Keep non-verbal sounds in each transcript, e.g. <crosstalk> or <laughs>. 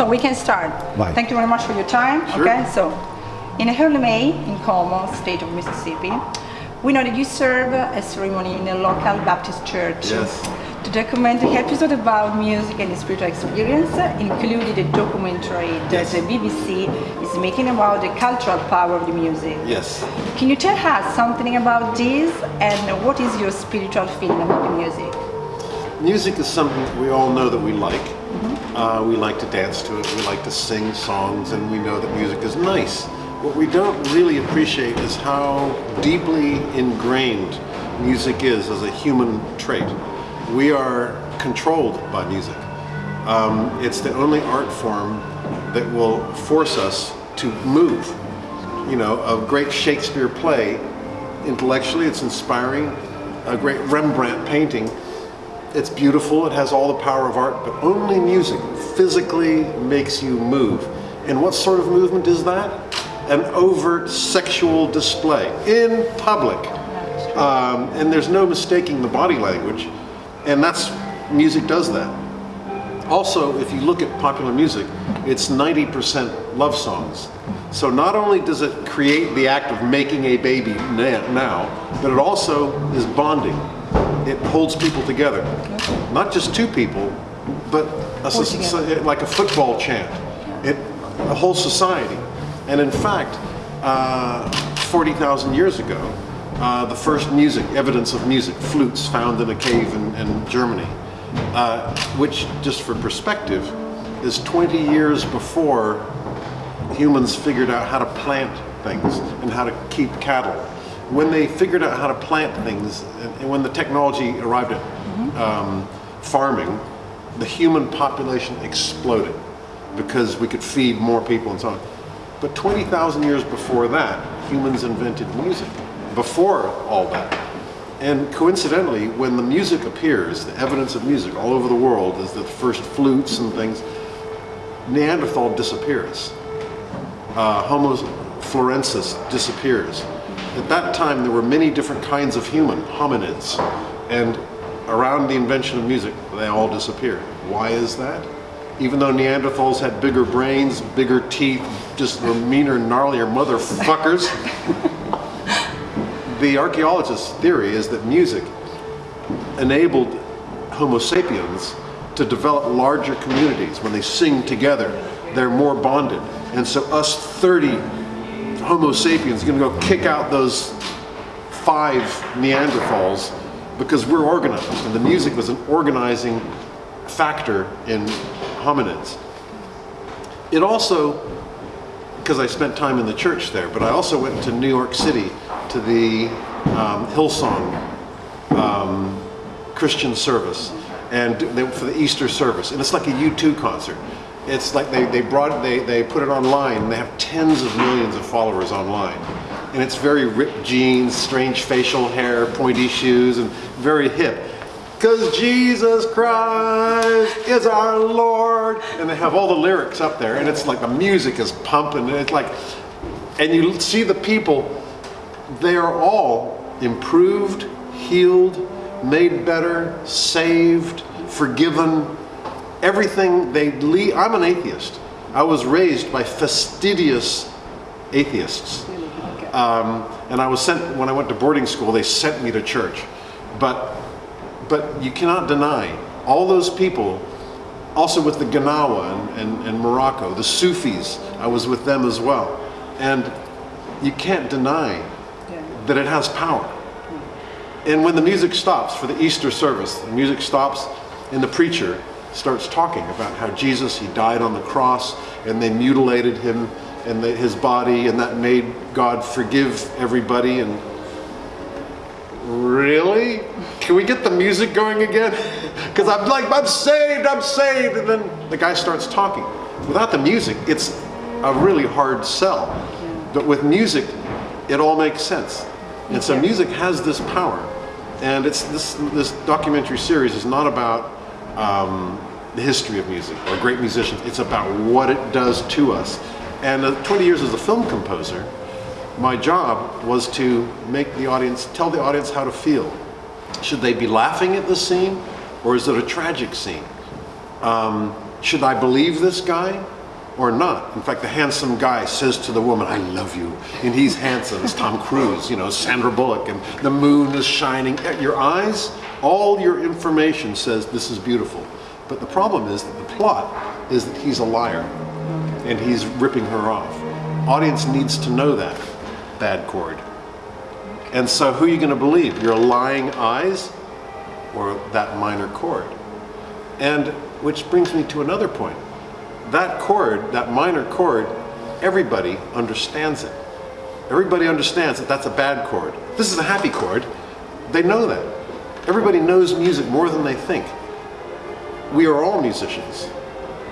So we can start. Thank you very much for your time. Sure. Okay, so in early May in Como, state of Mississippi, we know that you serve a ceremony in a local Baptist church. Yes. To document the episode about music and spiritual experience, included a documentary that Yes. the BBC is making about the cultural power of the music. Yes. Can you tell us something about this and what is your spiritual feeling about the music? Music is something that we all know that we like. Uh, we like to dance to it, we like to sing songs, and we know that music is nice. What we don't really appreciate is how deeply ingrained music is as a human trait. We are controlled by music. Um, it's the only art form that will force us to move. You know, a great Shakespeare play, intellectually it's inspiring. A great Rembrandt painting, it's beautiful, it has all the power of art, but only music physically makes you move. And what sort of movement is that? An overt sexual display in public. Um, and there's no mistaking the body language, and that's music does that. Also, if you look at popular music, it's 90% love songs. So not only does it create the act of making a baby now, but it also is bonding. It holds people together. Not just two people, but a, like a football chant. It, a whole society. And in fact, uh, 40,000 years ago, uh, the first music, evidence of music, flutes found in a cave in, in Germany, uh, which, just for perspective, is 20 years before humans figured out how to plant things and how to keep cattle. When they figured out how to plant things, and, when the technology arrived at um, farming, the human population exploded because we could feed more people and so on. But 20,000 years before that, humans invented music. Before all that. And coincidentally, when the music appears, the evidence of music all over the world is the first flutes and things, Neanderthal disappears. Uh, Homo florensis disappears. At that time, there were many different kinds of human, hominids, and around the invention of music, they all disappeared. Why is that? Even though Neanderthals had bigger brains, bigger teeth, just were meaner, gnarlier motherfuckers, <laughs> the archaeologist's theory is that music enabled Homo sapiens to develop larger communities. When they sing together, they're more bonded. And so us 30 Homo sapiens are gonna go kick out those five Neanderthals because we're organized. And the music was an organizing factor in hominids. It also, because I spent time in the church there, but I also went to New York City to the um, Hillsong um, Christian service and for the Easter service. And it's like a U2 concert. It's like they, they brought they, they put it online and they have tens of millions of followers online. And it's very ripped jeans, strange facial hair, pointy shoes, and very hip. Because Jesus Christ is our Lord. And they have all the lyrics up there, and it's like the music is pumping, and it's like, and you see the people, they are all improved, healed, made better, saved, forgiven, everything they lead. I'm an atheist. I was raised by fastidious atheists. Um, and I was sent, when I went to boarding school, they sent me to church. But, but you cannot deny, all those people, also with the Gnawa and, and, and Morocco, the Sufis, I was with them as well. And you can't deny that it has power. And when the music stops for the Easter service, the music stops and the preacher starts talking about how Jesus, he died on the cross and they mutilated him and the, his body and that made God forgive everybody and really? Can we get the music going again? <laughs> Because I'm like, I'm saved, I'm saved. And then the guy starts talking. Without the music, it's a really hard sell. But with music, it all makes sense. And so music has this power. And it's this, this documentary series is not about um, the history of music or great musicians. It's about what it does to us. And uh, 20 years as a film composer, my job was to make the audience, tell the audience how to feel. Should they be laughing at the scene or is it a tragic scene? Um, should I believe this guy or not? In fact, the handsome guy says to the woman, I love you. And he's handsome. It's Tom Cruise, you know, Sandra Bullock, and the moon is shining. At your eyes, all your information says this is beautiful. But the problem is that the plot is that he's a liar and he's ripping her off. Audience needs to know that, bad chord. And so who are you going to believe? Your lying eyes or that minor chord? And which brings me to another point. That chord, that minor chord, everybody understands it. Everybody understands that that's a bad chord. This is a happy chord. They know that. Everybody knows music more than they think. We are all musicians.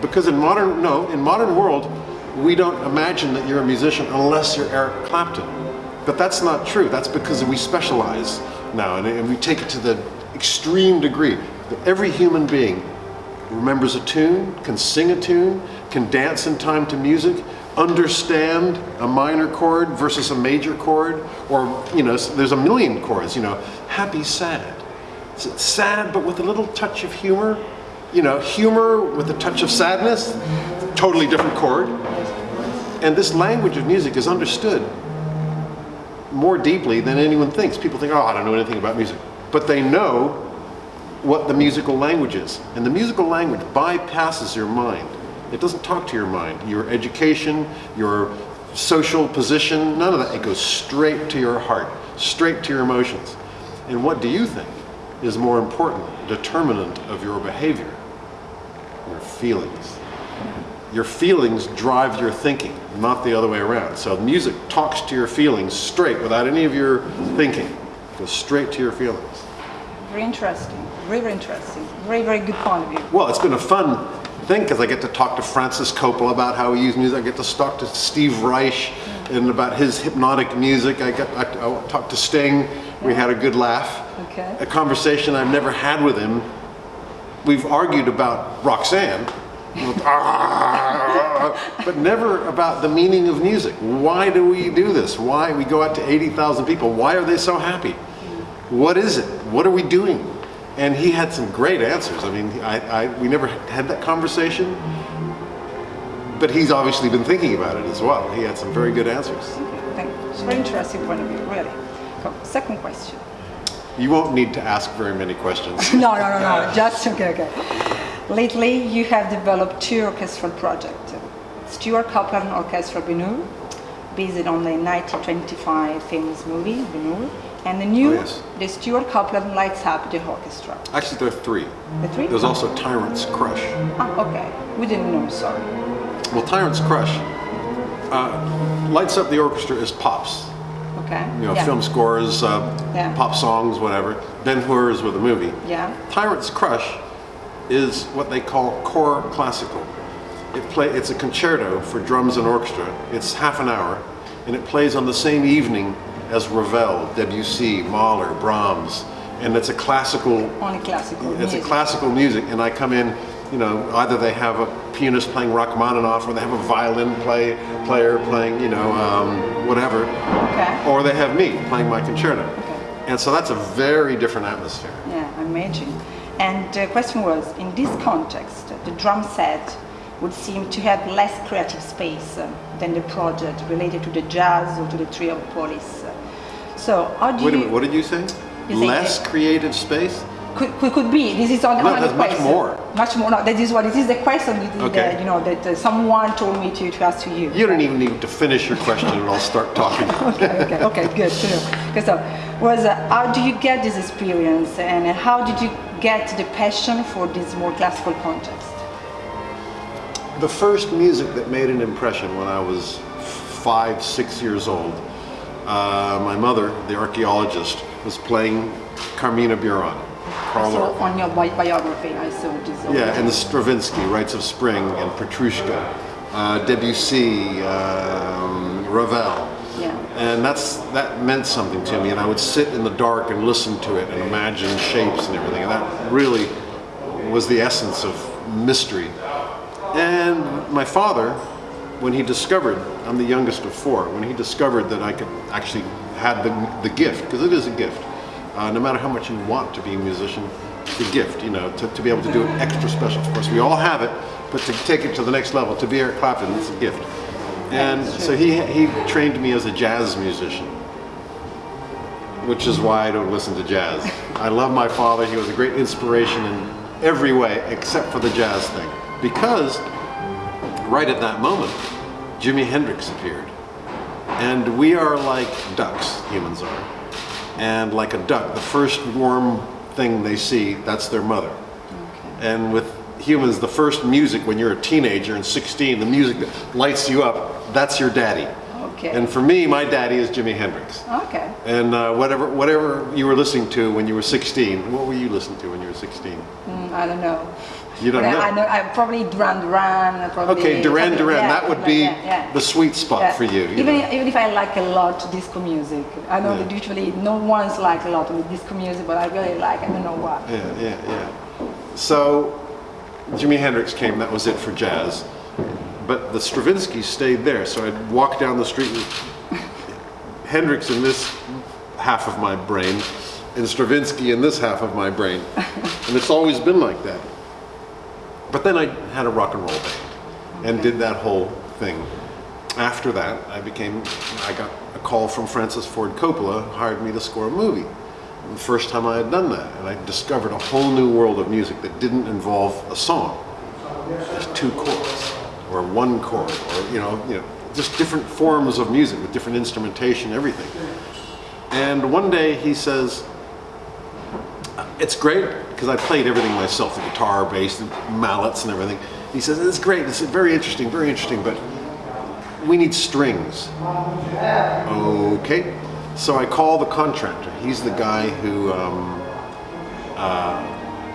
Because in modern, no, in modern world, we don't imagine that you're a musician unless you're Eric Clapton. But that's not true. That's because we specialize now and, we take it to the extreme degree. That every human being remembers a tune, can sing a tune, can dance in time to music, understand a minor chord versus a major chord, or, you know, there's a million chords, you know, happy, sad. Sad, but with a little touch of humor, you know, humor with a touch of sadness, totally different chord. And this language of music is understood more deeply than anyone thinks. People think, oh, I don't know anything about music. But they know what the musical language is. And the musical language bypasses your mind. It doesn't talk to your mind. Your education, your social position, none of that. It goes straight to your heart, straight to your emotions. And what do you think is more important determinant of your behavior? Your feelings. Your feelings drive your thinking, not the other way around. So music talks to your feelings straight without any of your thinking. It goes straight to your feelings. Very interesting. Very, very interesting. Very, very good point of view. Well, it's been a fun thing because I get to talk to Francis Coppola about how he used music. I get to talk to Steve Reich and about his hypnotic music. I get I, I talked to Sting. We had a good laugh. Okay. A conversation I've never had with him. We've argued about Roxanne, <laughs> but never about the meaning of music. Why do we do this? Why we go out to 80,000 people? Why are they so happy? What is it? What are we doing? And he had some great answers. I mean, I, I, we never had that conversation, but he's obviously been thinking about it as well. He had some very good answers. Thank you. It's a very interesting point of view, really. Second question. You won't need to ask very many questions. <laughs> No, no, no, no. Just okay, okay. Lately, you have developed two orchestral projects. Stewart Copeland Orchestra Ben-Hur, based on the 1925 famous movie Ben-Hur, and the new, Oh, yes. the Stewart Copeland Lights Up the Orchestra. Actually, there are three. The three? There's also Tyrant's Crush. Ah, okay. We didn't know, sorry. Well, Tyrant's Crush uh, lights up the orchestra is pops. Okay. You know, yeah. film scores, uh, Yeah. pop songs, whatever. Ben Hur is with a movie. Yeah. Tyrant's Crush is what they call core classical. It play, it's a concerto for drums and orchestra. It's half an hour, and it plays on the same evening as Ravel, Debussy, Mahler, Brahms, and it's a classical Only classical it's music. a classical music, and I come in, you know, either they have a pianist playing Rachmaninoff, or they have a violin play player playing, you know, um, whatever, Okay. or they have me playing my concerto. Okay. And so that's a very different atmosphere. Yeah, I imagine. And the question was, in this context, the drum set would seem to have less creative space uh, than the project related to the jazz or to the trio of police. So how do Wait a you... minute, what did you say? You Less creative space? Could, could, could be. This is on, No, on the much more. Much more. No, that is what it is. The question that, Okay. that, you know that uh, someone told me to, to ask to you. You don't even need to finish your question and I'll start talking. <laughs> okay, okay, okay, good to know. Uh, was uh, how do you get this experience and how did you get the passion for this more classical context? The first music that made an impression when I was five, six years old, uh, my mother, the archaeologist, was playing Carmina Burana. So on your bi- biography, I saw this. Yeah, and the Stravinsky, Rites of Spring, and Petrushka, uh, Debussy, um, Ravel. Yeah. And that's that meant something to me, and I would sit in the dark and listen to it and imagine shapes and everything, and that really was the essence of mystery. And my father, when he discovered, I'm the youngest of four, when he discovered that I could actually had the, the gift, because it is a gift, uh, no matter how much you want to be a musician, it's a gift, you know, to, to be able to do it extra special. Of course, we all have it, but to take it to the next level, to be Eric Clapton, it's a gift. And so he, he trained me as a jazz musician, which is why I don't listen to jazz. I love my father. He was a great inspiration in every way except for the jazz thing. Because right at that moment, Jimi Hendrix appeared. And we are like ducks, humans are. And like a duck, the first warm thing they see, that's their mother. And with humans, the first music when you're a teenager and 16, the music that lights you up, that's your daddy. Okay. And for me, my daddy is Jimi Hendrix. Okay. And uh, whatever, whatever you were listening to when you were 16, what were you listening to when you were 16? Mm, I don't know. You don't But know? I, I know. I probably Duran Duran. Probably Okay, Duran Duran, yeah, that would like be that, yeah. the sweet spot Yeah. for you. you even know. even if I like a lot disco music, I know that usually no one's like a lot of disco music, but I really like. I don't know why. Yeah, yeah, yeah. So Jimi Hendrix came, that was it for jazz. But the Stravinsky stayed there, so I'd walk down the street with Hendrix in this half of my brain and Stravinsky in this half of my brain. And it's always been like that. But then I had a rock and roll band and did that whole thing. After that, I became, I got a call from Francis Ford Coppola, hired me to score a movie. The first time I had done that, and I discovered a whole new world of music that didn't involve a song. Just two chords, or one chord, or you know, you know, just different forms of music with different instrumentation, everything. And one day he says, it's great because I played everything myself, the guitar, bass, the mallets and everything. He says, it's great, it's very interesting, very interesting, but we need strings. Okay. So I call the contractor. He's the guy who um, uh,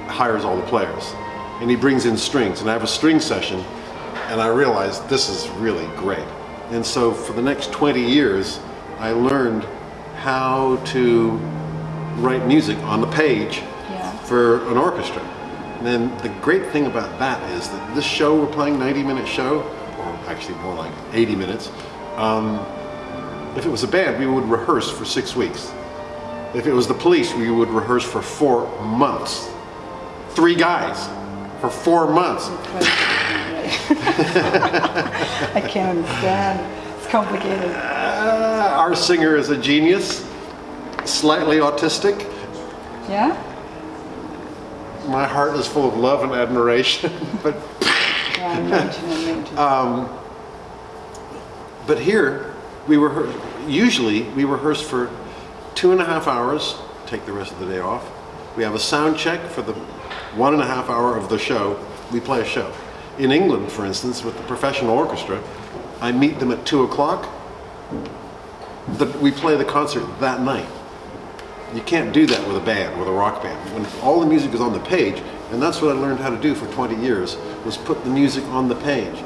hires all the players. And he brings in strings. And I have a string session, and I realized this is really great. And so for the next 20 years, I learned how to write music on the page Yeah. for an orchestra. And then the great thing about that is that this show we're playing, 90 minute show, or actually more like 80 minutes, um, if it was a band, we would rehearse for six weeks. If it was the police, we would rehearse for four months. Three guys for four months. <laughs> I can't understand. It's complicated. Uh, our singer is a genius, slightly autistic. Yeah. My heart is full of love and admiration, <laughs> but Yeah. Imagine. <laughs> But here, we rehearse, usually we rehearse for two and a half hours, take the rest of the day off. We have a sound check for the one and a half hour of the show. We play a show. In England, for instance, with the professional orchestra, I meet them at two o'clock. We play the concert that night. You can't do that with a band, with a rock band. When all the music is on the page, and that's what I learned how to do for 20 years, was put the music on the page.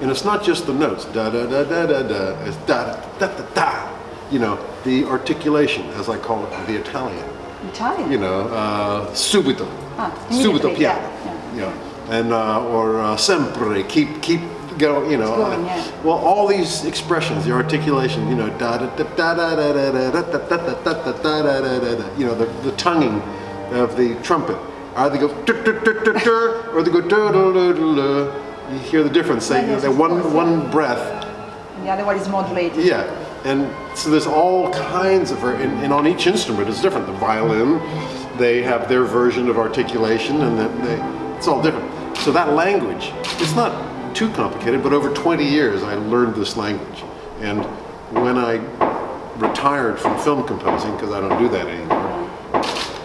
And it's not just the notes, da da da da da da, it's da da da da da. You know, the articulation, as I call it, the Italian. Italian. You know, uh, subito, Ah, subito piano. yeah, yeah. And uh, or uh, sempre, keep keep go. You know, going, uh, yeah. well, all these expressions, the articulation, you know, da da da da da da da da da da da da da da da da da da da. You know, the, the tonguing of the trumpet. Either go dur, dur, dur, dur, dur, or they go dur, dur, dur, dur. You hear the difference. They, Yeah, yes, they one one breath. The other one is modulated. Yeah, and so there's all kinds of, and, and on each instrument it's different. The violin, they have their version of articulation, and they, it's all different. So that language, it's not too complicated, but over 20 years I learned this language. And when I retired from film composing, because I don't do that anymore,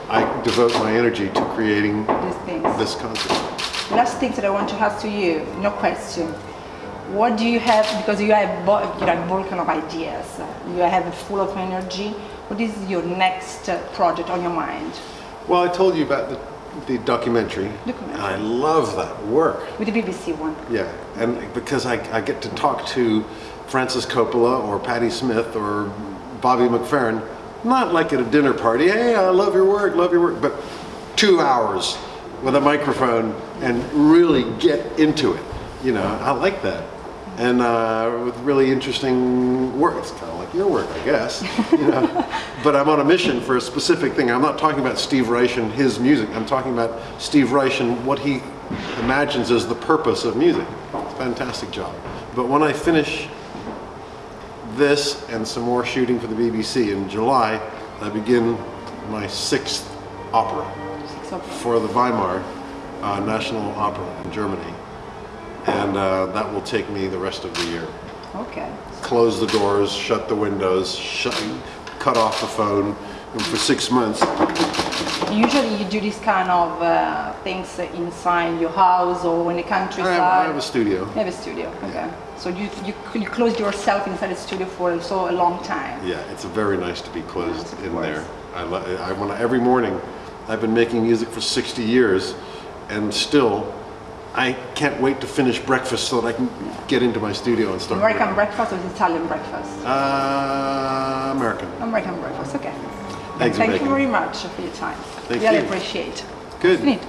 I devote my energy to creating this concert. Last thing that I want to ask to you, no question. What do you have, because you have bo- you're a volcano of ideas, you have a full of energy. What is your next uh, project on your mind? Well, I told you about the, the documentary. Documentary. I love that work. With the BBC one. Yeah, and because I, I get to talk to Francis Coppola or Patti Smith or Bobby McFerrin, not like at a dinner party, hey, I love your work, love your work, but two hours with a microphone and really get into it. You know, I like that. And uh, with really interesting work. It's kind of like your work, I guess. You know, <laughs> but I'm on a mission for a specific thing. I'm not talking about Steve Reich and his music. I'm talking about Steve Reich and what he imagines as the purpose of music. It's a fantastic job. But when I finish this and some more shooting for the BBC in July, I begin my sixth opera Six opera. for the Weimar uh, National Opera in Germany. And uh, that will take me the rest of the year. Okay. Close the doors, shut the windows, shut, cut off the phone and for six months. Usually you do this kind of uh, things inside your house or in the I countryside. have, I have a studio. You have a studio, okay. So you, you, you closed yourself inside the studio for so a long time. Yeah, it's very nice to be closed Yes, in course. there. I, I want every morning. I've been making music for 60 years, and still, I can't wait to finish breakfast so that I can get into my studio and start. American breakfast or Italian breakfast? Uh, American. American breakfast, okay. Thank you very much for your time. Thank really you. appreciate. Good.